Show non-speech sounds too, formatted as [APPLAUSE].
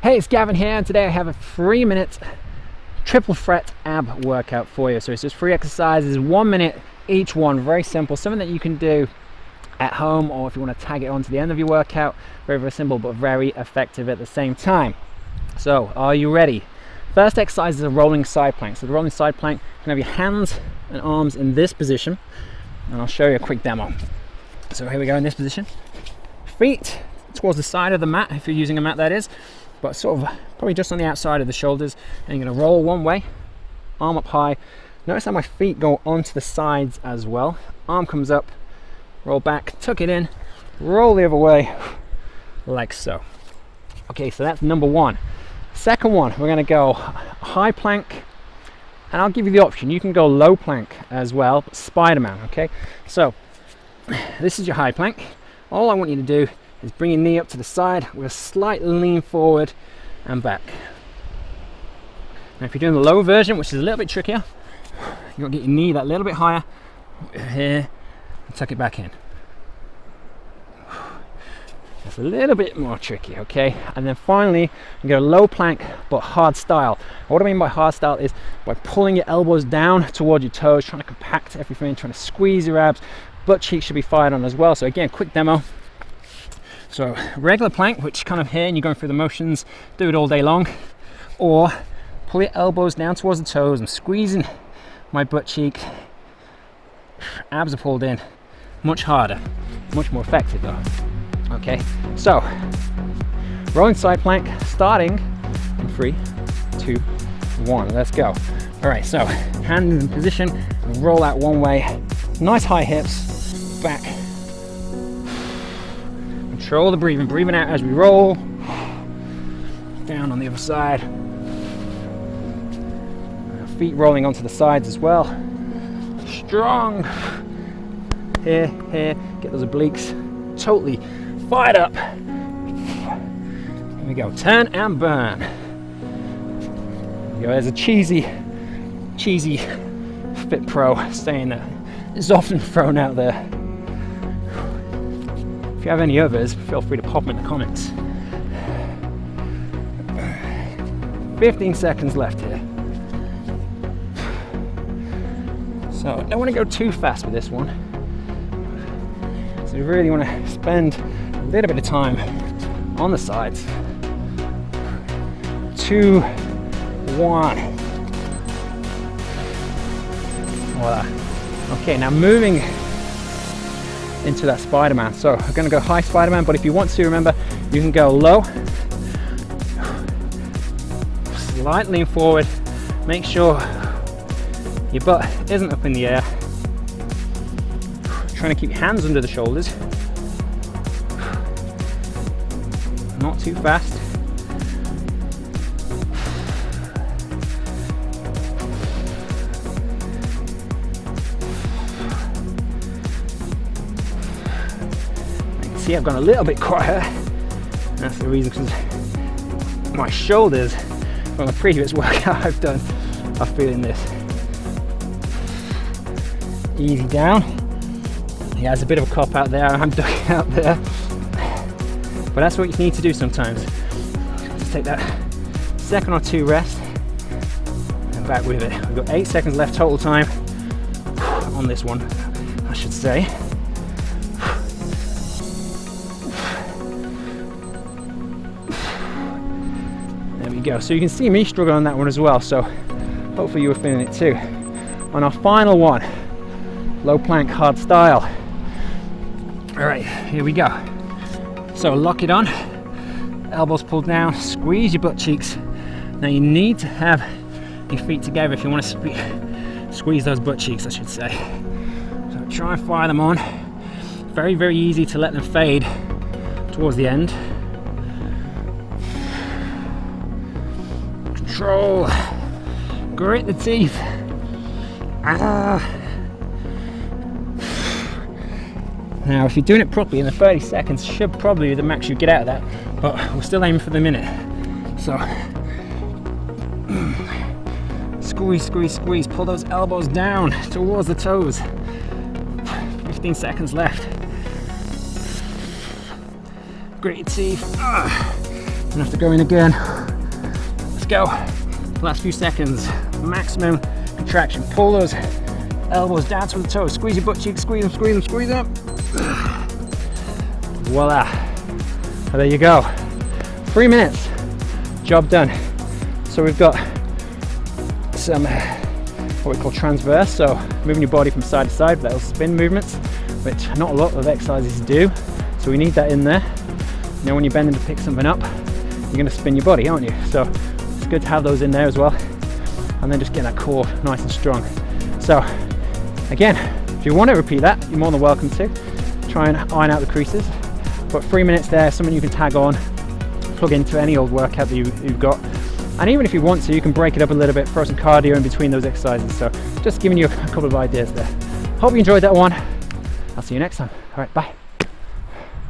Hey, it's Gavin here, and today I have a three minute triple threat ab workout for you. So it's just three exercises, one minute each one, very simple, something that you can do at home or if you want to tag it on to the end of your workout. Very, very simple, but very effective at the same time. So, are you ready? First exercise is a rolling side plank. So the rolling side plank, you can have your hands and arms in this position, and I'll show you a quick demo. So here we go in this position. Feet towards the side of the mat, if you're using a mat that is, but sort of probably just on the outside of the shoulders and you're going to roll one way arm up high. Notice how my feet go onto the sides as well. Arm comes up roll back tuck it in roll the other way like so. Okay so that's number one. Second one we're going to go high plank and I'll give you the option. You can go low plank as well Spider-Man okay? So [SIGHS] this is your high plank. All I want you to do is bring your knee up to the side with a slight lean forward and back. Now if you're doing the low version, which is a little bit trickier, you've got to get your knee that little bit higher here and tuck it back in. That's a little bit more tricky, okay? And then finally, you go low plank, but hard style. What I mean by hard style is by pulling your elbows down towards your toes, trying to compact everything, trying to squeeze your abs. Butt cheeks should be fired on as well. So again, quick demo. So regular plank, which kind of here and you're going through the motions, do it all day long. Or pull your elbows down towards the toes. I'm squeezing my butt cheek. Abs are pulled in. Much harder, much more effective though. Okay, so rolling side plank starting in three, two, one. Let's go. All right, so hands in position, roll out one way. Nice high hips, back Control the breathing, breathing out as we roll. Down on the other side. Feet rolling onto the sides as well. Strong. Here, here, get those obliques totally fired up. Here we go, turn and burn. There's a cheesy, cheesy Fit Pro saying that is often thrown out there. If you have any others, feel free to pop them in the comments. 15 seconds left here. So I don't want to go too fast with this one. So you really want to spend a little bit of time on the sides. Two, one. Voila. Okay, now moving into that Spider-Man. So I'm gonna go high Spider-Man, but if you want to, remember, you can go low, slight lean forward, make sure your butt isn't up in the air. Trying to keep your hands under the shoulders. Not too fast. See I've gone a little bit quieter. That's the reason because my shoulders from a previous [LAUGHS] workout I've done are feeling this. Easy down. Yeah, there's a bit of a cop out there, [LAUGHS] I'm ducking out there. But that's what you need to do sometimes. Just take that second or two rest and back with it. We've got eight seconds left total time on this one, I should say. Go. So you can see me struggle on that one as well. So hopefully you were feeling it too. On our final one, low plank hard style. All right, here we go. So lock it on, elbows pulled down, squeeze your butt cheeks. Now you need to have your feet together if you want to squeeze those butt cheeks, I should say. So try and fire them on. Very, very easy to let them fade towards the end. Control. Grit the teeth. Ah. Now, if you're doing it properly in the 30 seconds, should probably be the max you get out of that, but we're still aiming for the minute. So, squeeze, squeeze, squeeze, pull those elbows down towards the toes. 15 seconds left. Grit your teeth. Ah. Gonna have to go in again. Go. Last few seconds. Maximum contraction. Pull those elbows down to the toes. Squeeze your butt cheeks, squeeze them, squeeze them, squeeze them. Voila. there you go. Three minutes. Job done. So we've got some uh, what we call transverse, so moving your body from side to side, little spin movements, which not a lot of exercises do. So we need that in there. Now when you're bending to pick something up, you're gonna spin your body, aren't you? So good to have those in there as well. And then just getting that core nice and strong. So again, if you want to repeat that, you're more than welcome to. Try and iron out the creases. But three minutes there, something you can tag on, plug into any old workout that you, you've got. And even if you want to, you can break it up a little bit, throw some cardio in between those exercises. So just giving you a couple of ideas there. Hope you enjoyed that one. I'll see you next time. All right, bye.